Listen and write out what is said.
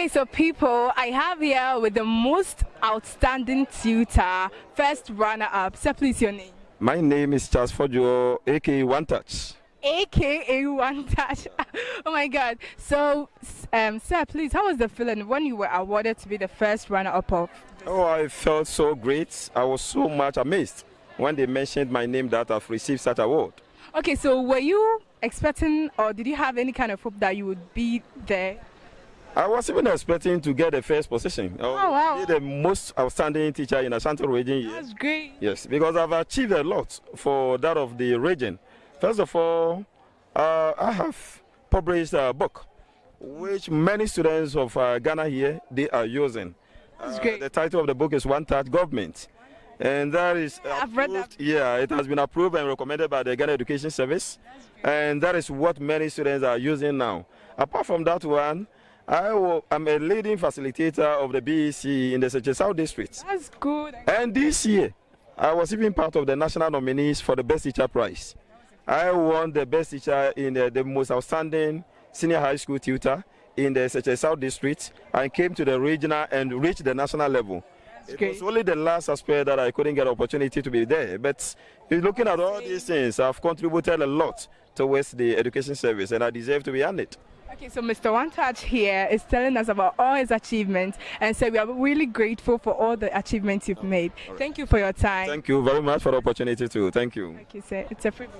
Okay, so people, I have here with the most outstanding tutor, first runner-up. Sir, please your name. My name is Charles Fojo, aka One Touch. AKA One Touch. oh my God. So, um, sir, please, how was the feeling when you were awarded to be the first runner-up of? Oh, I felt so great. I was so much amazed when they mentioned my name that I've received such award. Okay, so were you expecting or did you have any kind of hope that you would be there? I was even expecting to get the first position. Oh, wow. Be the most outstanding teacher in Ashanti region. That's great. Yes, because I've achieved a lot for that of the region. First of all, uh, I have published a book which many students of uh, Ghana here, they are using. That's uh, great. The title of the book is One Touch Government. And that is I've read that. Yeah, it has been approved and recommended by the Ghana Education Service. And that is what many students are using now. Apart from that one, I am a leading facilitator of the BEC in the South District. That's good. And this year, I was even part of the national nominees for the Best Teacher Prize. I won the Best Teacher in the, the most outstanding senior high school tutor in the South District and came to the regional and reached the national level. It great. was only the last aspect that I couldn't get opportunity to be there. But looking at all these things, I've contributed a lot towards the education service and I deserve to be honored. Okay, so Mr. One Touch here is telling us about all his achievements and so we are really grateful for all the achievements you've made. Right. Thank you for your time. Thank you very much for the opportunity too. Thank you. Thank you, sir. It's a privilege.